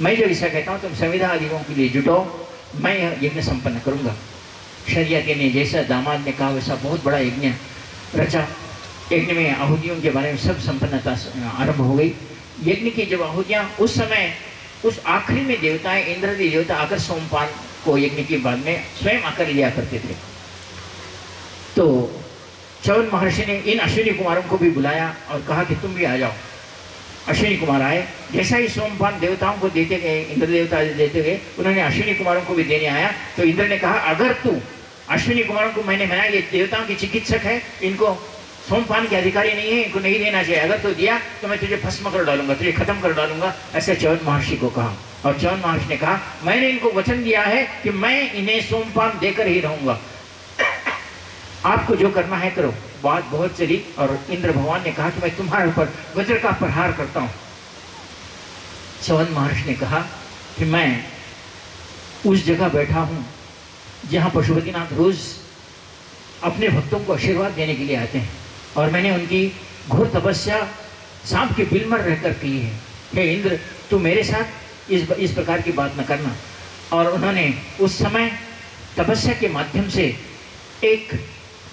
मैं जो ऐसा कहता हूँ, तुम संविधा आदियों के लिए जुटो। मैं यज्ञ संपन्न करूँगा। करूँगा के ने जैसा, दामाद ने कहा, वैसा बहुत बड़ा यज्ञ रचा, यज्ञ में आहुतियों के बारे में सब संपन्नता आरंभ हो गई। यज्ञ की जब आहुतियाँ, उस समय, उस आखिरी में देवताएँ, इंद्र देवता आकर सोमपान को यज्ञ के बाद में स्वयं आकर लिया करते थे। तो चवन महर्षि ने इन अश्विनी कुमारों को भी बुलाया और कहा कि तुम भी आ जाओ। अश्विनी कुमार आए। जैसा ही सोमपान देवताओं को देते गए इंद्र देवता देते गए, उन्होंने अश्विनी कुमारों को भी देने आया। तो इंद्र ने कहा, अगर तू अश्विनी कुमारों को मैंने बनाया ये देवताओं की चिकित्सक है, इनको सोमपान के अधिकारी नहीं है, इनको नहीं देना चाहिए। अगर तो दिया तो मैं तुझे भस्म कर डालूँगा, तुझे खत्म कर डालूँगा, ऐसे चवन महर्षि को कहा। और चवन महर्षि ने कहा, मैंने इनको वचन दिया है कि मैं इन्हें सोमपान देकर ही रहूँगा। आपको जो करना है करो। बात बहुत चली और इंद्र भगवान ने कहा कि मैं तुम्हारे ऊपर वज्र का प्रहार करता हूँ। चवन महर्षि ने कहा कि मैं उस जगह बैठा हूँ जहाँ पशुपतिनाथ रोज अपने भक्तों को आशीर्वाद देने के लिए आते हैं और मैंने उनकी घोर तपस्या सांप के बिल रहकर की है। हे इंद्र, तू मेरे साथ इस इस प्रकार की बात न करना। और उन्होंने उस समय तपस्या के माध्यम से एक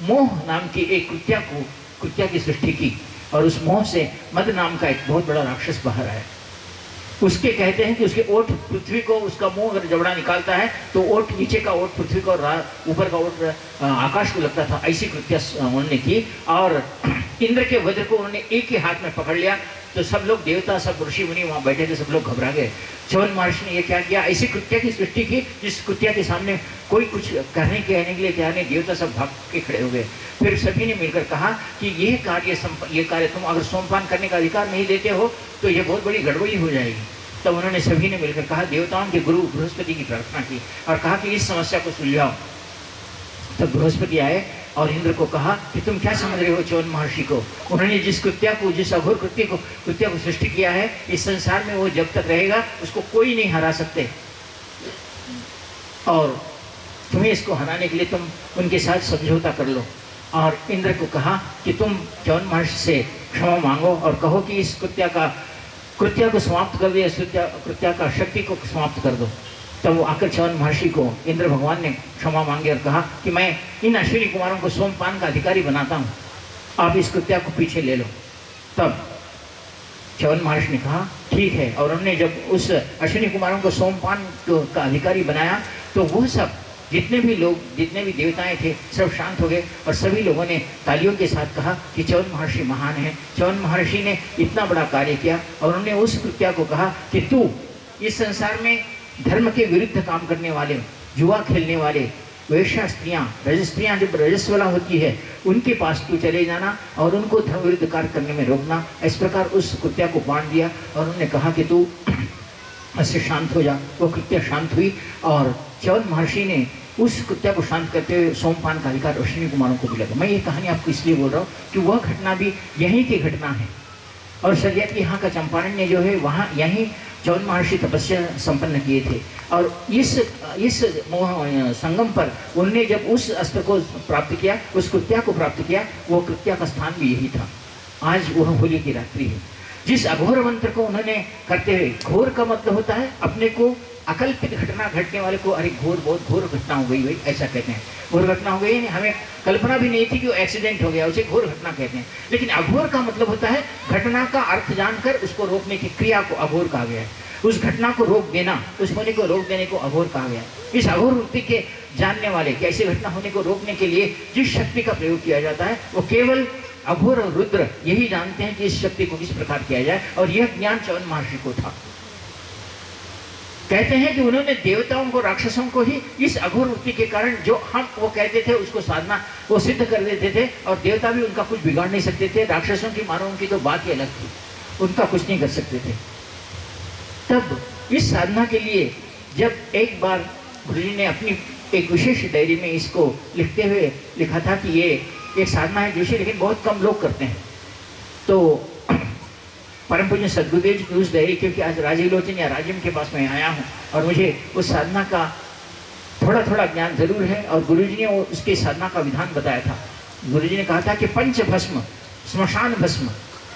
मोह नाम की एक कुत्या को कुत्या की सृष्टि की और उस मोह से मद नाम का एक बहुत बड़ा राक्षस बाहर आया। उसके कहते हैं कि उसके ओठ पृथ्वी को, उसका मुँह अगर जबड़ा निकालता है तो ओठ नीचे का ओठ पृथ्वी को और ऊपर का ओठ आकाश को लगता था, ऐसी कृत्या उन्होंने की और इंद्र के वज्र को उन्होंने एक ही हाथ में पकड़ लिया। तो सब लोग देवता, सब ऋषि मुनि वहाँ बैठे थे, सब लोग घबरा गए। चवन महर्षि ने यह क्या किया? ऐसी कृत्या की सृष्टि की, जिस कृत्या के सामने कोई कुछ कहने के कहने के लिए तैयार नहीं, देवता सब भाग के खड़े हो गए। फिर सभी ने मिलकर कहा कि यह कार्य ये कार्य तुम अगर सोमपान करने का अधिकार नहीं देते हो तो ये बहुत बड़ी गड़बड़ी हो जाएगी। तब उन्होंने सभी ने मिलकर कहा, देवताओं के गुरु बृहस्पति की प्रार्थना की और कहा कि इस समस्या को सुलझाओ। तब बृहस्पति आए और इंद्र को कहा कि तुम क्या समझ रहे हो चौन महर्षि को? उन्होंने जिस कृत्या को, जिस अघोर कृत्य को, कृत्या को सृष्टि किया है, इस संसार में वो जब तक रहेगा, उसको कोई नहीं हरा सकते। और तुम्हें इसको हराने के लिए तुम उनके साथ समझौता कर लो। और इंद्र को कहा कि तुम चौन महर्षि से क्षमा मांगो और कहो कि इस कृत्या का, कृत्या को समाप्त कर दिया कृत्या का शक्ति को समाप्त कर दो। तब वो आकर चवन महर्षि को इंद्र भगवान ने क्षमा मांगे और कहा कि मैं इन अश्विनी कुमारों को सोमपान का अधिकारी बनाता हूँ। आप इस कृत्या को पीछे ले लो। तब चवन महर्षि ने कहा, ठीक है। और उन्होंने जब उस अश्विनी कुमारों को सोमपान का अधिकारी बनाया तो वो सब जितने भी लोग, जितने भी देवताएँ थे, सब शांत हो गए और सभी लोगों ने तालियों के साथ कहा कि चवन महर्षि महान है। चवन महर्षि ने इतना बड़ा कार्य किया और उन्होंने उस कृत्या को कहा कि तू इस संसार में धर्म के विरुद्ध काम करने वाले जुआ खेलने वाले, वैश्या स्त्रियाँ, रजस्त्रियाँ जब रजस्वला होती है, उनके पास तू चले जाना और उनको धर्म विरुद्ध कार्य करने में रोकना। इस प्रकार उस कुत्या को बांट दिया और उन्होंने कहा कि तू ऐसे शांत हो जा। वो कृत्या शांत हुई और चवन महर्षि ने उस कुत्या को शांत करते हुए सोमपान का अधिकार अश्विनी कुमारों को भी लगा। मैं ये कहानी आपको इसलिए बोल रहा हूँ कि वह घटना भी यहीं की घटना है। और शरीयत यहाँ का चंपारण ने जो है, वहाँ यहीं चौन महर्षि तपस्या संपन्न किए थे। और इस इस संगम पर उनने जब उस अस्त्र को प्राप्त किया, उस कृत्या को प्राप्त किया, वो कृत्या का स्थान भी यही था। आज वह होली की रात्रि है। जिस अघोर मंत्र को उन्होंने करते हुए, घोर का मतलब होता है अपने को अकल्पित घटना घटने वाले को, अरे घोर, बहुत घोर घटना हो गई भाई, ऐसा कहते हैं। घोर घटना हो गई हमें कल्पना भी नहीं थी कि वो एक्सीडेंट हो गया, उसे घोर घटना कहते हैं। लेकिन अघोर का मतलब होता है, घटना का अर्थ जानकर उसको रोकने की क्रिया को अघोर कहा गया है। उस घटना को रोक देना, उस होने को रोक देने को अघोर कहा गया है। इस अघोर वृत्ति के जानने वाले कि ऐसी घटना होने को रोकने के लिए जिस शक्ति का प्रयोग किया जाता है, वो केवल अघोर और रुद्र यही जानते हैं कि इस शक्ति को किस प्रकार किया जाए, और यह ज्ञान चवन महर्षि को था। कहते हैं कि उन्होंने देवताओं को, राक्षसों को ही इस अघोर वृत्ति के कारण जो हम वो कहते थे, उसको साधना, वो सिद्ध कर देते थे और देवता भी उनका कुछ बिगाड़ नहीं सकते थे। राक्षसों की, मानवों की तो बात ही अलग थी। उनका कुछ नहीं कर सकते थे। तब इस साधना के लिए जब एक बार गुरु ने अपनी एक विशेष डायरी में इसको लिखते हुए लिखा था कि ये एक साधना है जोशी लेकिन बहुत कम लोग करते हैं। तो परम पूज्य सदगुरुदेव जी की उस डायरी क्योंकि आज राजीव लोचन या राजिम के पास मैं आया हूँ, और मुझे उस साधना का थोड़ा थोड़ा ज्ञान ज़रूर है, और गुरु जी ने उसके साधना का विधान बताया था। गुरु जी ने कहा था कि पंच भस्म स्मशान भस्म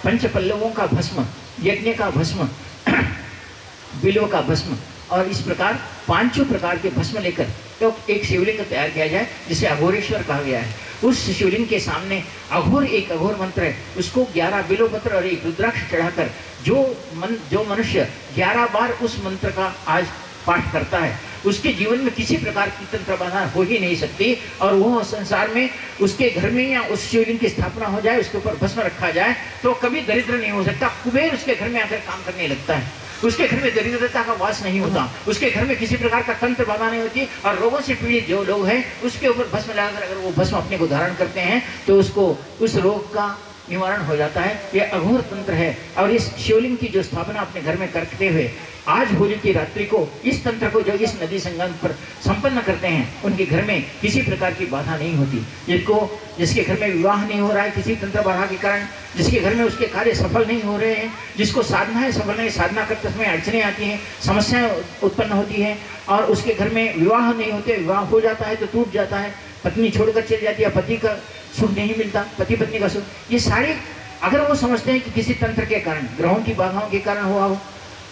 पंच पल्लवों का भस्म, यज्ञ का भस्म, बिलों का भस्म, और इस प्रकार पाँचों प्रकार के भस्म लेकर तो एक शिवलिंग तैयार किया जाए, जिसे अघोरेश्वर कहा गया है। उस शिवलिंग के सामने अघोर, एक अघोर मंत्र है। उसको ग्यारह बिलो मंत्र और एक रुद्राक्ष चढ़ाकर जो मन, जो मनुष्य ग्यारह बार उस मंत्र का आज पाठ करता है, उसके जीवन में किसी प्रकार की तंत्र बाधा हो ही नहीं सकती और वह संसार में उसके घर में या उस शिवलिंग की स्थापना हो जाए, उसके ऊपर भस्म रखा जाए तो कभी दरिद्र नहीं हो सकता। कुबेर उसके घर में आकर काम करने लगता है। उसके घर में दरिद्रता का वास नहीं होता। उसके घर में किसी प्रकार का तंत्र बाधा नहीं होती और रोगों से पीड़ित जो लोग हैं, उसके ऊपर भस्म लगाकर अगर वो भस्म अपने को धारण करते हैं तो उसको, उस रोग का निवारण हो जाता है। ये अघोर तंत्र है। और इस शिवलिंग की जो स्थापना अपने घर में करते हुए आज होली की रात्रि को इस तंत्र को जो इस नदी संगम पर संपन्न करते हैं, उनके घर में किसी प्रकार की बाधा नहीं होती। जिसको जिसके घर में विवाह नहीं हो रहा है किसी तंत्र बाधा के कारण, जिसके घर में उसके कार्य सफल नहीं हो रहे हैं, जिसको साधना है सफल नहीं, साधना करते समय अड़चने आती हैं, समस्याएँ उत्पन्न होती हैं, और उसके घर में विवाह नहीं होते, विवाह हो जाता है तो टूट जाता है। पत्नी छोड़कर चल जाती है पति का सुख नहीं मिलता, पति पत्नी का सुख। ये सारे, अगर वो समझते हैं कि किसी तंत्र के कारण, ग्रहों की बाधाओं के कारण हुआ हो,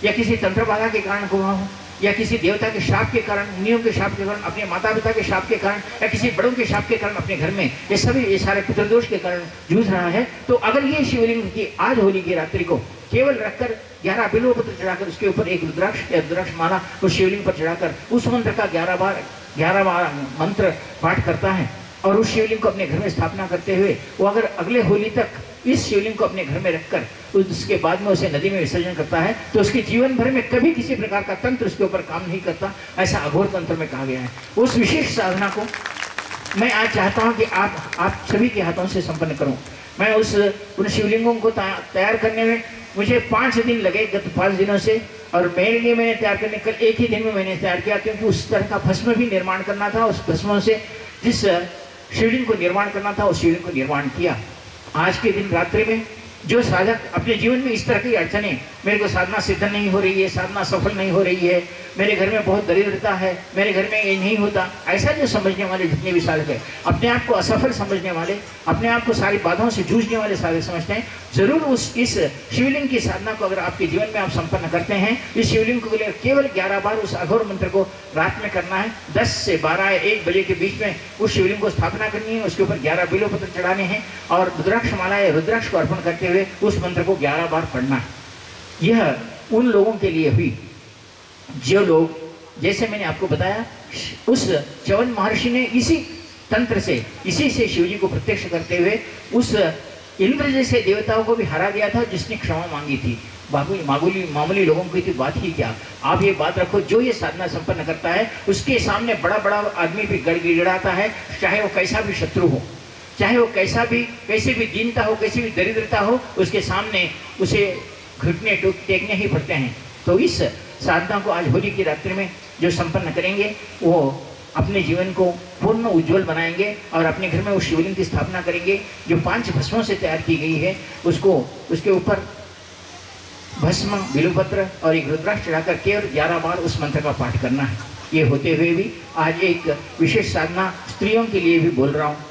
या किसी तंत्र बाधा के कारण हुआ हो, या किसी देवता के शाप के कारण, मुनियों के शाप के कारण, अपने माता पिता के शाप के कारण, या किसी बड़ों के शाप के कारण अपने घर में, ये सभी, ये सारे पितृदोष के कारण जूझ रहा है तो अगर ये शिवलिंग की आज होली की रात्रि को केवल रखकर ग्यारह बिलो पत्र चढ़ाकर उसके ऊपर एक रुद्राक्ष या रुद्राक्ष माला उस शिवलिंग पर चढ़ाकर, उस मंत्र का ग्यारह बार ग्यारह मंत्र पाठ करता है और उस शिवलिंग को अपने घर में स्थापना करते हुए वो अगर अगले होली तक इस शिवलिंग को अपने घर में रखकर उसके बाद में उसे नदी में विसर्जन करता है तो उसके जीवन भर में कभी किसी प्रकार का तंत्र उसके ऊपर काम नहीं करता, ऐसा अघोर तंत्र में कहा गया है। उस विशेष साधना को मैं आज चाहता हूँ कि आप आप सभी के हाथों से संपन्न करूँ। मैं उस, उन शिवलिंगों को तैयार करने में मुझे पाँच दिन लगे गत पाँच दिनों से, और मेरे लिए मैंने तैयार करने कल एक ही दिन में मैंने तैयार किया, क्योंकि उस तरह का भस्म भी निर्माण करना था, उस भस्मों से जिस शिवलिंग को निर्माण करना था, उस शिवलिंग को निर्माण किया। आज के दिन रात्रि में, जो साधक अपने जीवन में इस तरह की अड़चने मेरे को साधना सिद्ध नहीं हो रही है, साधना सफल नहीं हो रही है। मेरे घर में बहुत दरिद्रता है, मेरे घर में ये नहीं होता। ऐसा जो समझने वाले जितने भी साधक है, अपने आप को असफल समझने वाले, अपने आप को सारी बाधाओं से जूझने वाले साधक समझते हैं, ज़रूर उस, इस शिवलिंग की साधना को अगर आपके जीवन में आप संपन्न करते हैं, इस शिवलिंग को केवल ग्यारह बार उस अघोर मंत्र को रात में करना है। दस से बारह एक बजे के बीच में उस शिवलिंग को स्थापना करनी है, उसके ऊपर ग्यारह बिलो पत्र चढ़ाने हैं और रुद्राक्ष माला या रुद्राक्ष को अर्पण करते हुए उस मंत्र को ग्यारह बार पढ़ना है। यह उन लोगों के लिए हुई। जो लोग, जैसे मैंने आपको बताया, उस चवन महर्षि ने इसी तंत्र से, इसी से शिवजी को प्रत्यक्ष करते हुए, उस इंद्र जैसे देवताओं को भी हरा दिया था, जिसने क्षमा मांगी थी। बाबू, मामूली मामूली लोगों की तो बात ही क्या? आप ये बात रखो, जो ये साधना संपन्न करता है, उसके सामने बड़ा बड़ा आदमी भी गड़गिड़ाता है, चाहे वो कैसा भी शत्रु हो। चाहे वो कैसा भी, कैसे भी दीनता हो, कैसी भी दरिद्रता हो, उसके सामने उसे घुटने टेकने ही पड़ते हैं। तो इस साधना को आज होली की रात्रि में जो संपन्न करेंगे, वो अपने जीवन को पूर्ण उज्जवल बनाएँगे और अपने घर में उस शिवलिंग की स्थापना करेंगे, जो पाँच भस्मों से तैयार की गई है, उसको, उसके ऊपर भस्म बिलुपत्र और एक रुद्राक्ष चढ़ाकर केवल ग्यारह बार उस मंत्र का पाठ करना है। ये होते हुए भी आज एक विशेष साधना स्त्रियों के लिए भी बोल रहा हूँ।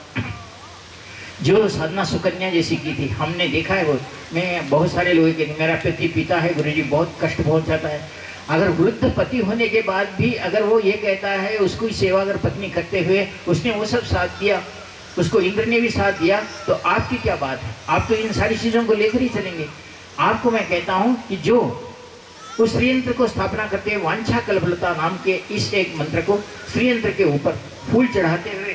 जो साधना सुकन्या जैसी की थी, हमने देखा है वो। मैं बहुत सारे लोगों के मेरा पति पिता है गुरु जी बहुत कष्ट पहुंचाता है। अगर वृद्ध पति होने के बाद भी अगर वो ये कहता है, उसको सेवा अगर पत्नी करते हुए उसने वो सब साथ दिया, उसको इंद्र ने भी साथ दिया तो आपकी क्या बात है? आप तो इन सारी चीज़ों को लेकर ही चलेंगे। आपको मैं कहता हूँ कि जो उस श्रीयंत्र को स्थापना करते हुए वांछा कल्पलता नाम के इस एक मंत्र को श्रीयंत्र के ऊपर फूल चढ़ाते हुए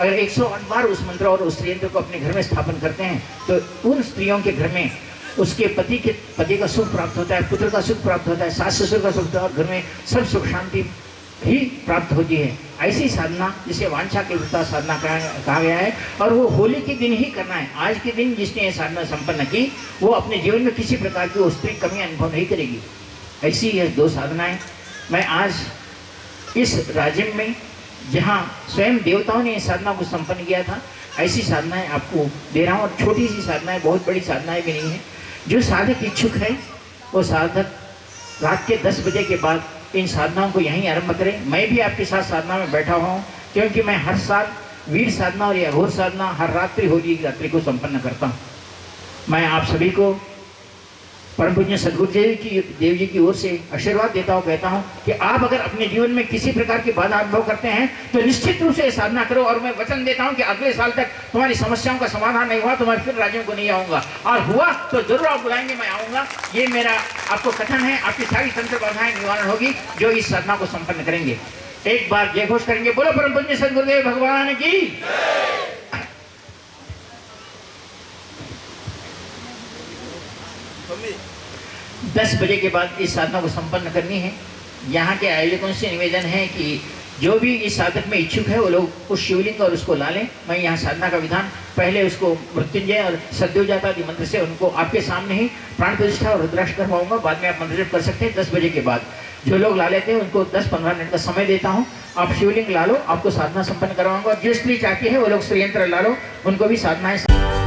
अगर एक सौ बार उस मंत्र और उस यंत्र को अपने घर में स्थापन करते हैं तो उन स्त्रियों के घर में उसके पति के, पति का सुख प्राप्त होता है, पुत्र का सुख प्राप्त होता है, सास ससुर का सुख होता है, और घर में सब सुख शांति ही प्राप्त होती है। ऐसी साधना, जिसे वांछा के विस्तार साधना कहा गया है, और वो होली के दिन ही करना है। आज के दिन जिसने ये साधना संपन्न की, वो अपने जीवन में किसी प्रकार की स्त्री कमी अनुभव नहीं करेगी। ऐसी ये दो साधनाएँ। मैं आज इस राज्य में जहाँ स्वयं देवताओं ने साधना को संपन्न किया था, ऐसी साधनाएँ आपको दे रहा हूँ। और छोटी सी साधनाएँ, बहुत बड़ी साधनाएँ भी नहीं है। जो साधक इच्छुक है, वो साधक रात के दस बजे के बाद इन साधनाओं को यहीं आरंभ करें। मैं भी आपके साथ साधना में बैठा हुआ हूँ, क्योंकि मैं हर साल वीर साधना और अघोर साधना हर रात्रि होली रात्रि को संपन्न करता हूँ। मैं आप सभी को परम पूज्य सदगुरुदेव की देव जी की ओर से आशीर्वाद देता हूँ, कहता हूँ कि आप अगर अपने जीवन में किसी प्रकार की बाधा अनुभव करते हैं तो निश्चित रूप से साधना करो और मैं वचन देता हूँ कि अगले साल तक तुम्हारी समस्याओं का समाधान नहीं हुआ तो मैं फिर राज्यों को नहीं आऊँगा। और हुआ तो ज़रूर आप बुलाएँगे, मैं आऊँगा। ये मेरा, आपको कथन है, आपकी सारी तंत्र बाधाएँ निवारण होगी, जो इस साधना को संपन्न करेंगे। एक बार जय घोष करेंगे। बोलो परम पूज्य सदगुरुदेव, भगवान की दस बजे के बाद इस साधना को संपन्न करनी है। यहाँ के आयोजकों से निवेदन है कि जो भी इस साधक में इच्छुक है, वो लोग उस शिवलिंग और उसको ला लें। मैं यहाँ साधना का विधान, पहले उसको मृत्युंजय और सद्योजाता आदि मंत्र से उनको आपके सामने ही प्राण प्रतिष्ठा और रुद्राक्ष करवाऊँगा। बाद में आप मंत्र कर सकते हैं दस बजे के बाद। जो लोग ला लेते हैं, उनको दस पंद्रह मिनट का समय देता हूँ। आप शिवलिंग ला लो, आपको साधना संपन्न करवाऊँगा। जो स्त्री चाहती है, वो लोग श्रीयंत्र ला लो। उनको भी साधनाएँ